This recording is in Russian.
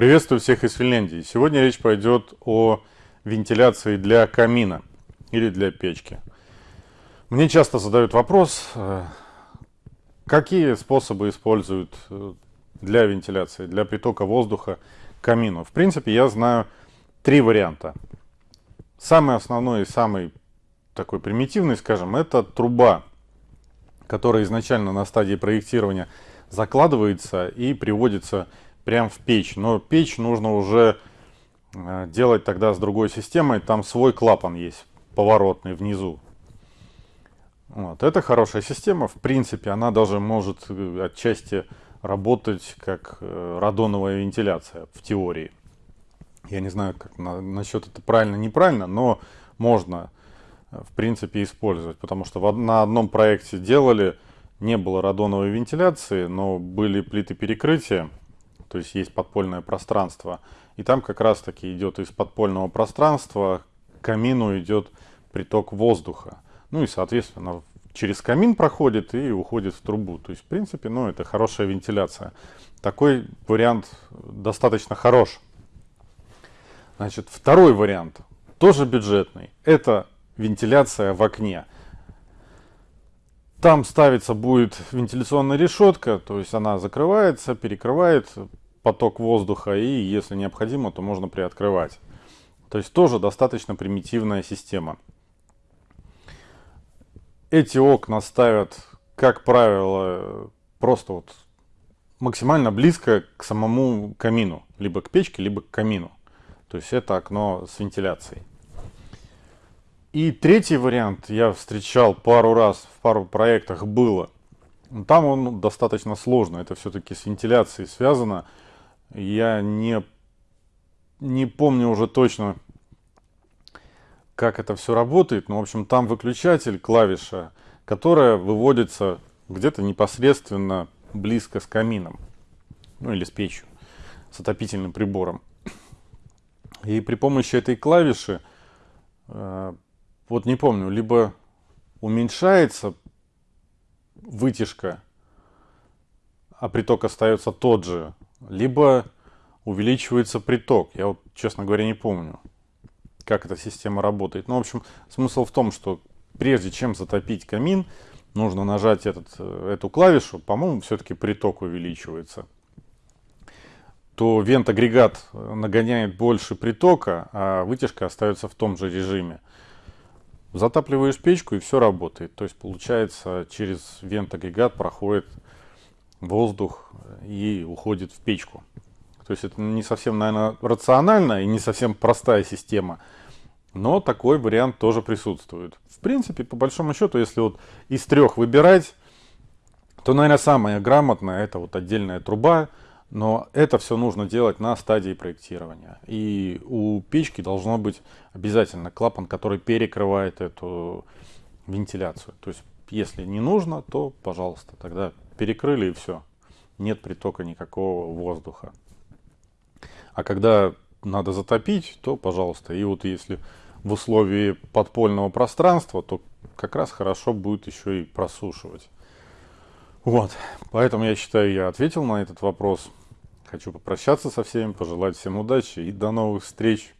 Приветствую всех из Финляндии. Сегодня речь пойдет о вентиляции для камина или для печки. Мне часто задают вопрос, э, какие способы используют э, для вентиляции, для притока воздуха к камину. В принципе, я знаю три варианта. Самый основной и самый такой примитивный, скажем, это труба, которая изначально на стадии проектирования закладывается и приводится прямо в печь. Но печь нужно уже э, делать тогда с другой системой. Там свой клапан есть, поворотный внизу. Вот. Это хорошая система. В принципе, она даже может э, отчасти работать как э, радоновая вентиляция в теории. Я не знаю, как на, насчет это правильно-неправильно, но можно, в принципе, использовать. Потому что в, на одном проекте делали, не было радоновой вентиляции, но были плиты перекрытия то есть есть подпольное пространство. И там как раз таки идет из подпольного пространства к камину идет приток воздуха. Ну и, соответственно, через камин проходит и уходит в трубу. То есть, в принципе, ну, это хорошая вентиляция. Такой вариант достаточно хорош. Значит, второй вариант, тоже бюджетный, это вентиляция в окне. Там ставится будет вентиляционная решетка, то есть она закрывается, перекрывает поток воздуха и, если необходимо, то можно приоткрывать. То есть тоже достаточно примитивная система. Эти окна ставят, как правило, просто вот максимально близко к самому камину. Либо к печке, либо к камину. То есть это окно с вентиляцией. И третий вариант я встречал пару раз в пару проектах было. Там он достаточно сложно. Это все-таки с вентиляцией связано. Я не, не помню уже точно, как это все работает. Но, в общем, там выключатель, клавиша, которая выводится где-то непосредственно близко с камином. Ну, или с печью, с отопительным прибором. И при помощи этой клавиши, э, вот не помню, либо уменьшается вытяжка, а приток остается тот же, либо увеличивается приток. Я вот, честно говоря, не помню, как эта система работает. Ну, в общем, смысл в том, что прежде чем затопить камин, нужно нажать этот, э, эту клавишу, по-моему, все-таки приток увеличивается. То вент-агрегат нагоняет больше притока, а вытяжка остается в том же режиме. Затапливаешь печку и все работает. То есть получается через вент-агрегат проходит воздух и уходит в печку. То есть это не совсем, наверное, рационально и не совсем простая система. Но такой вариант тоже присутствует. В принципе, по большому счету, если вот из трех выбирать, то, наверное, самое грамотное это вот отдельная труба, но это все нужно делать на стадии проектирования. И у печки должно быть обязательно клапан, который перекрывает эту вентиляцию. То есть, если не нужно, то, пожалуйста, тогда перекрыли и все. Нет притока никакого воздуха. А когда надо затопить, то пожалуйста. И вот если в условии подпольного пространства, то как раз хорошо будет еще и просушивать. Вот, поэтому я считаю, я ответил на этот вопрос. Хочу попрощаться со всеми, пожелать всем удачи и до новых встреч.